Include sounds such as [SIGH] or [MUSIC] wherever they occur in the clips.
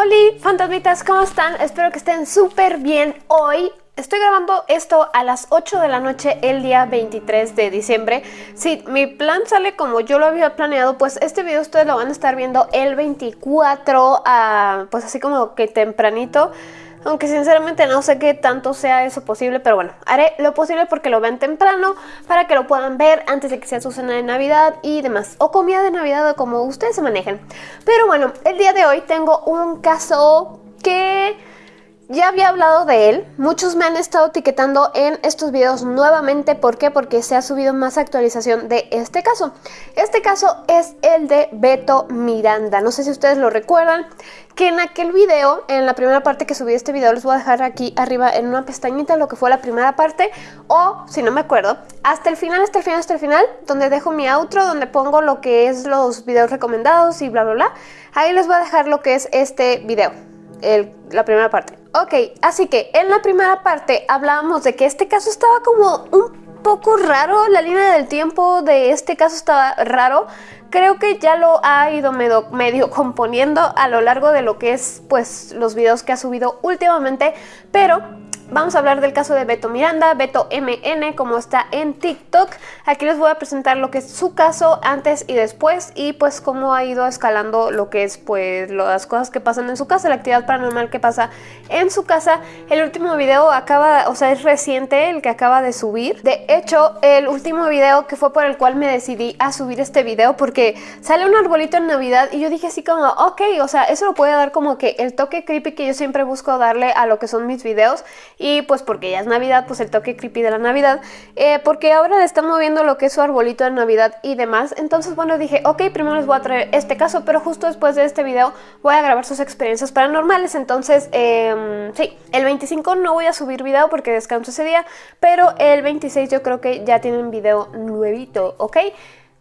Hola fantasmitas, ¿cómo están? Espero que estén súper bien hoy. Estoy grabando esto a las 8 de la noche el día 23 de diciembre. Si mi plan sale como yo lo había planeado, pues este video ustedes lo van a estar viendo el 24, ah, pues así como que tempranito. Aunque sinceramente no sé qué tanto sea eso posible, pero bueno, haré lo posible porque lo vean temprano para que lo puedan ver antes de que sea su cena de Navidad y demás. O comida de Navidad o como ustedes se manejen. Pero bueno, el día de hoy tengo un caso que ya había hablado de él, muchos me han estado etiquetando en estos videos nuevamente, ¿por qué? Porque se ha subido más actualización de este caso. Este caso es el de Beto Miranda, no sé si ustedes lo recuerdan, que en aquel video, en la primera parte que subí este video, les voy a dejar aquí arriba en una pestañita lo que fue la primera parte, o si no me acuerdo, hasta el final, hasta el final, hasta el final, donde dejo mi outro, donde pongo lo que es los videos recomendados y bla bla bla, ahí les voy a dejar lo que es este video la primera parte. Ok, así que en la primera parte hablábamos de que este caso estaba como un poco raro, la línea del tiempo de este caso estaba raro. Creo que ya lo ha ido medio, medio [LAUGHS] componiendo a lo largo de lo que es pues los videos que ha subido últimamente, pero Vamos a hablar del caso de Beto Miranda, Beto MN, como está en TikTok. Aquí les voy a presentar lo que es su caso antes y después y pues cómo ha ido escalando lo que es pues las cosas que pasan en su casa, la actividad paranormal que pasa en su casa. El último video acaba, o sea, es reciente el que acaba de subir. De hecho, el último video que fue por el cual me decidí a subir este video porque sale un arbolito en Navidad y yo dije así como, ok, o sea, eso lo puede dar como que el toque creepy que yo siempre busco darle a lo que son mis videos y pues porque ya es Navidad, pues el toque creepy de la Navidad, eh, porque ahora le están moviendo lo que es su arbolito de Navidad y demás, entonces bueno dije, ok, primero les voy a traer este caso, pero justo después de este video voy a grabar sus experiencias paranormales, entonces eh, sí, el 25 no voy a subir video porque descanso ese día, pero el 26 yo creo que ya tienen video nuevito, ¿ok?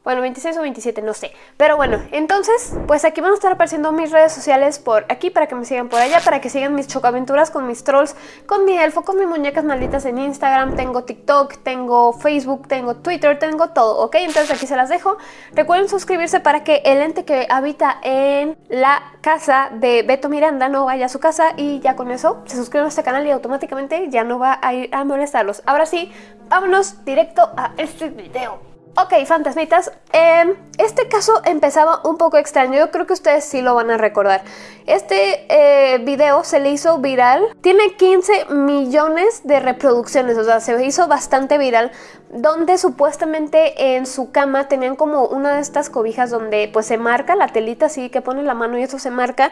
Bueno, 26 o 27, no sé. Pero bueno, entonces, pues aquí van a estar apareciendo mis redes sociales por aquí para que me sigan por allá, para que sigan mis chocaventuras con mis trolls, con mi elfo, con mis muñecas malditas en Instagram, tengo TikTok, tengo Facebook, tengo Twitter, tengo todo, ¿ok? Entonces aquí se las dejo. Recuerden suscribirse para que el ente que habita en la casa de Beto Miranda no vaya a su casa y ya con eso se suscriben a este canal y automáticamente ya no va a ir a molestarlos. Ahora sí, vámonos directo a este video. Ok, fantasmitas, em, este caso empezaba un poco extraño, yo creo que ustedes sí lo van a recordar. Este eh, video se le hizo viral, tiene 15 millones de reproducciones, o sea, se hizo bastante viral, donde supuestamente en su cama tenían como una de estas cobijas donde pues se marca la telita así que pone la mano y eso se marca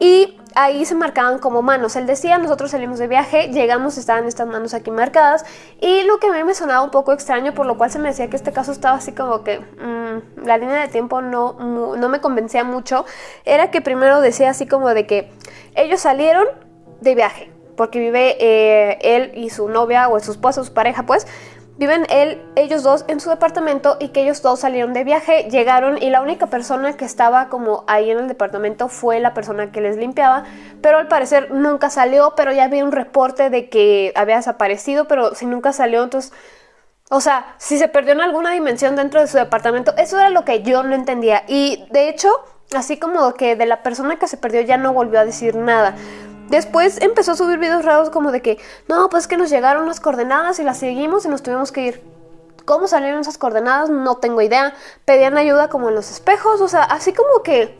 y ahí se marcaban como manos. Él decía, nosotros salimos de viaje, llegamos, estaban estas manos aquí marcadas y lo que a mí me sonaba un poco extraño, por lo cual se me decía que este caso estaba así como que mm, la línea de tiempo no, no me convencía mucho, era que primero decía así como de que ellos salieron de viaje, porque vive eh, él y su novia o su esposa, su pareja pues, Viven él, ellos dos en su departamento y que ellos dos salieron de viaje, llegaron y la única persona que estaba como ahí en el departamento fue la persona que les limpiaba, pero al parecer nunca salió, pero ya había un reporte de que había desaparecido, pero si nunca salió, entonces... O sea, si se perdió en alguna dimensión dentro de su departamento, eso era lo que yo no entendía. Y de hecho, así como que de la persona que se perdió ya no volvió a decir nada. Después empezó a subir videos raros como de que, no, pues que nos llegaron las coordenadas y las seguimos y nos tuvimos que ir. ¿Cómo salieron esas coordenadas? No tengo idea. Pedían ayuda como en los espejos, o sea, así como que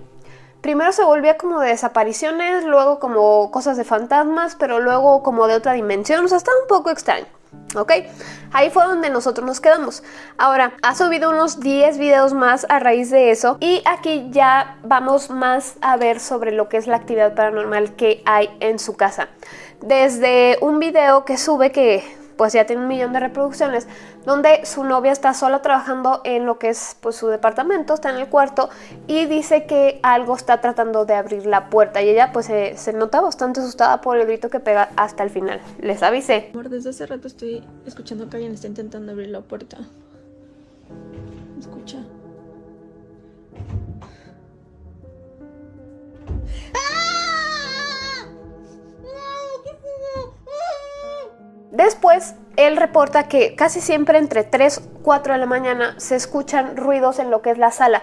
primero se volvía como de desapariciones, luego como cosas de fantasmas, pero luego como de otra dimensión, o sea, estaba un poco extraño. ¿Ok? Ahí fue donde nosotros nos quedamos. Ahora, ha subido unos 10 videos más a raíz de eso y aquí ya vamos más a ver sobre lo que es la actividad paranormal que hay en su casa. Desde un video que sube que pues ya tiene un millón de reproducciones, donde su novia está sola trabajando en lo que es pues, su departamento, está en el cuarto y dice que algo está tratando de abrir la puerta y ella pues se, nota bastante asustada por el grito que pega hasta el final. Les avisé. Amor, desde hace rato estoy escuchando que alguien está intentando abrir la puerta. Escucha. Después, él reporta que casi siempre entre 3 y 4 de la mañana se escuchan ruidos en lo que es la sala.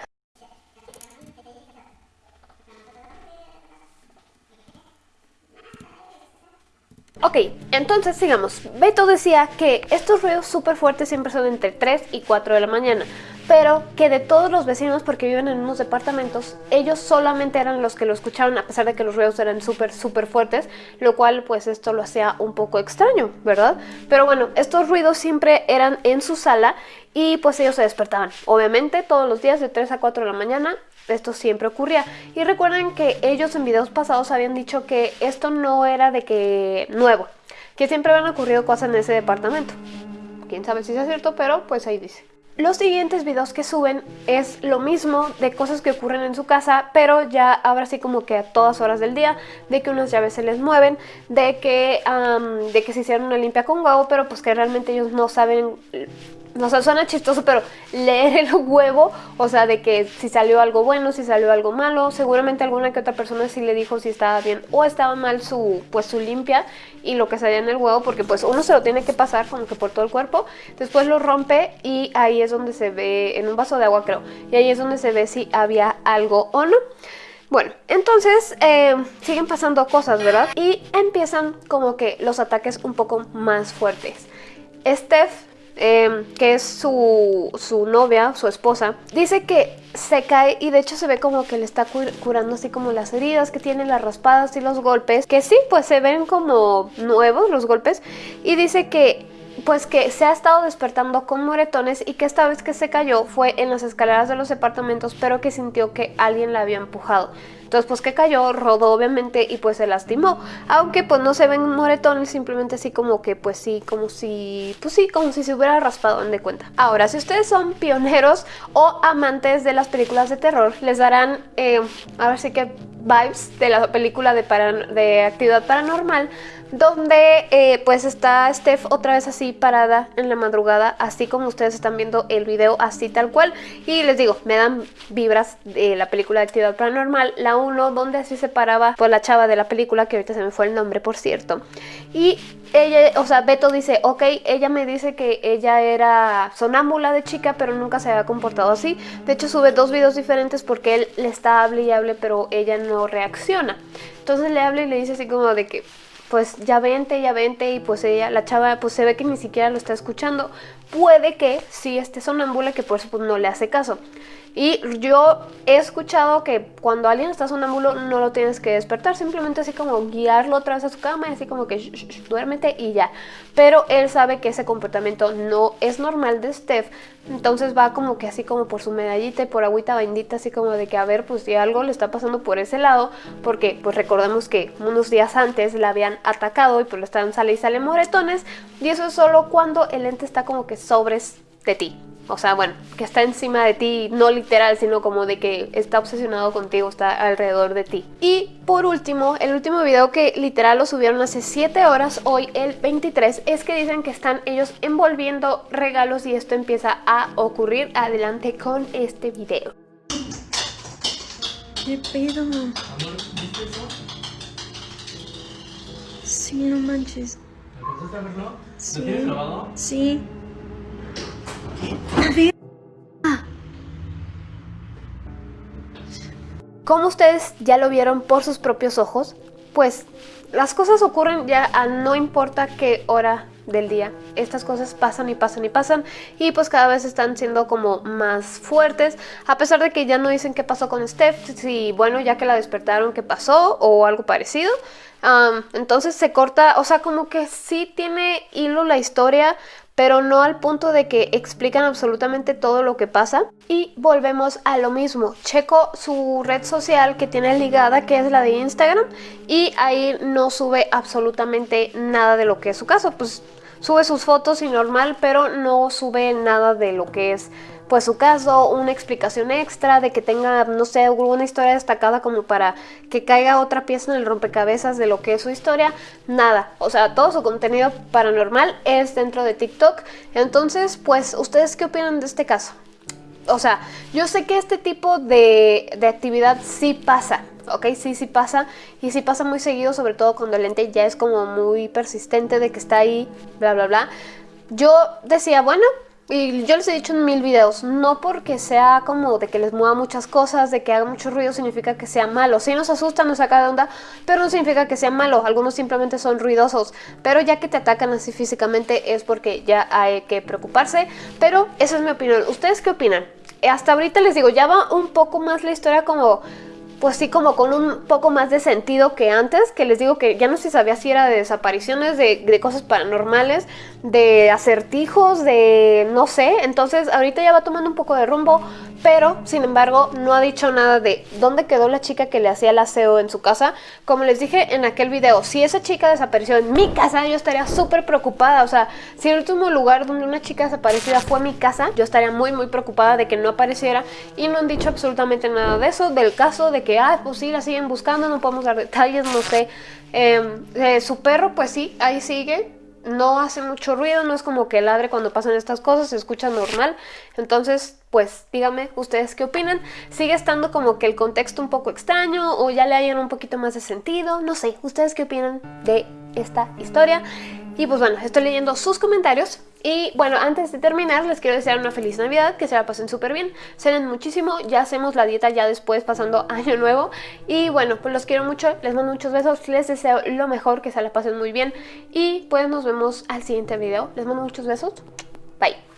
Ok, entonces sigamos. Beto decía que estos ruidos súper fuertes siempre son entre 3 y 4 de la mañana, pero que de todos los vecinos, porque viven en unos departamentos, ellos solamente eran los que lo escucharon a pesar de que los ruidos eran súper, súper fuertes, lo cual pues esto lo hacía un poco extraño, ¿verdad? Pero bueno, estos ruidos siempre eran en su sala y pues ellos se despertaban, obviamente todos los días de 3 a 4 de la mañana esto siempre ocurría. Y recuerden que ellos en videos pasados habían dicho que esto no era de que nuevo, que siempre habían ocurrido cosas en ese departamento. Quién sabe si es cierto, pero pues ahí dice. Los siguientes videos que suben es lo mismo de cosas que ocurren en su casa, pero ya ahora sí como que a todas horas del día, de que unas llaves se les mueven, de que, de que se hicieron una limpia con huevo, pero pues que realmente ellos no saben no sé, suena chistoso, pero leer el huevo, o sea, de que si salió algo bueno, si salió algo malo, seguramente alguna que otra persona sí le dijo si estaba bien o estaba mal su, pues su limpia y lo que salía en el huevo, porque pues uno se lo tiene que pasar como que por todo el cuerpo, después lo rompe y ahí es donde se ve, en un vaso de agua creo, y ahí es donde se ve si había algo o no. Bueno, entonces eh, siguen pasando cosas, ¿verdad? Y empiezan como que los ataques un poco más fuertes. Steph Em, que es su, su, novia, su esposa, dice que se cae y de hecho se ve como que le está curando así como las heridas que tiene, las raspadas y los golpes, que sí, pues se ven como nuevos los golpes y dice que pues que se ha estado despertando con moretones y que esta vez que se cayó fue en las escaleras de los departamentos, pero que sintió que alguien la había empujado. Entonces pues que cayó, rodó obviamente y pues se lastimó. Aunque pues no se ven moretones, simplemente así como que pues sí, como si, pues sí, como si se hubiera raspado de cuenta. Ahora, si ustedes son pioneros o amantes de las películas de terror, les darán, eh, ver si que vibes de la película de, de actividad paranormal donde eh, pues está Steph otra vez así parada en la madrugada, así como ustedes están viendo el video, así tal cual. Y les digo, me dan vibras de la película de Actividad Paranormal, la 1, donde así se paraba por la chava de la película, que ahorita se me fue el nombre, por cierto. Y ella, o sea, Beto dice, ok, ella me dice que ella era sonámbula de chica, pero nunca se había comportado así. De hecho, sube dos videos diferentes porque él le está hable y hable, pero ella no reacciona. Entonces le habla y le dice así como de que pues ya vente, ya vente y pues ella, la chava pues se ve que ni siquiera lo está escuchando. Puede que sí esté sonámbula que por eso pues no le hace caso. Y yo he escuchado que cuando alguien está sonámbulo no lo tienes que despertar, simplemente así como guiarlo otra vez a su cama y así como que duérmete y ya. Pero él sabe que ese comportamiento no es normal de Steph, entonces va como que así como por su medallita y por agüita bendita, así como de que a ver, pues si algo le está pasando por ese lado, porque pues recordemos que unos días antes la habían atacado y pues le estaban sale y sale moretones, y eso es solo cuando el ente está como que sobres de ti. O sea, bueno, que está encima de ti, no literal, sino como de que está obsesionado contigo, está alrededor de ti. Y por último, el último video que literal lo subieron hace 7 horas, hoy el 23, es que dicen que están ellos envolviendo regalos y esto empieza a ocurrir. Adelante con este video. ¿Qué pedo? Sí, no manches. ¿Te a verlo? Sí. ¿Lo tienes grabado? Sí. Como ustedes ya lo vieron por sus propios ojos, pues las cosas ocurren ya a no importa qué hora del día. Estas cosas pasan y pasan y pasan y pues cada vez están siendo como más fuertes, a pesar de que ya no dicen qué pasó con Steph, si bueno, ya que la despertaron, qué pasó o algo parecido. entonces se corta, o sea, como que sí tiene hilo la historia, pero no al punto de que explican absolutamente todo lo que pasa. Y volvemos a lo mismo, checo su red social que tiene ligada, que es la de Instagram, y ahí no sube absolutamente nada de lo que es su caso, pues sube sus fotos y normal, pero no sube nada de lo que es pues su caso, una explicación extra, de que tenga, no sé, alguna historia destacada como para que caiga otra pieza en el rompecabezas de lo que es su historia, nada. O sea, todo su contenido paranormal es dentro de TikTok. Entonces, pues, ¿ustedes qué opinan de este caso? O sea, yo sé que este tipo de, de actividad sí pasa, ¿ok? Sí, sí pasa y sí pasa muy seguido, sobre todo cuando el ente ya es como muy persistente de que está ahí, bla, bla, bla. Yo decía, bueno, y yo les he dicho en mil videos, no porque sea como de que les mueva muchas cosas, de que haga mucho ruido, significa que sea malo. Sí nos asusta, nos saca de onda, pero no significa que sea malo. Algunos simplemente son ruidosos. Pero ya que te atacan así físicamente es porque ya hay que preocuparse. Pero esa es mi opinión. ¿Ustedes qué opinan? Hasta ahorita les digo, ya va un poco más la historia como pues sí, como con un poco más de sentido que antes, que les digo que ya no se sabía si era de desapariciones, de, cosas paranormales, de acertijos, de no sé, entonces ahorita ya va tomando un poco de rumbo, pero sin embargo no ha dicho nada de dónde quedó la chica que le hacía el aseo en su casa. Como les dije en aquel video, si esa chica desapareció en mi casa, yo estaría súper preocupada, o sea, si el último lugar donde una chica desaparecida fue mi casa, yo estaría muy muy preocupada de que no apareciera y no han dicho absolutamente nada de eso, del caso de que ah, pues sí, la siguen buscando, no podemos dar detalles, no sé. Em, su perro, pues sí, ahí sigue, no hace mucho ruido, no es como que ladre cuando pasan estas cosas, se escucha normal. Entonces, pues díganme ustedes qué opinan. ¿Sigue estando como que el contexto un poco extraño o ya le hayan un poquito más de sentido? No sé, ¿ustedes qué opinan de esta historia? Y pues bueno, estoy leyendo sus comentarios. Y bueno, antes de terminar, les quiero desear una feliz Navidad, que se la pasen súper bien, cenen muchísimo, ya hacemos la dieta ya después pasando [LAUGHS] Año Nuevo. Y bueno, pues los quiero mucho, les mando muchos besos, les deseo lo mejor, que se la pasen muy bien. Y pues nos vemos al siguiente video. Les mando muchos besos. Bye.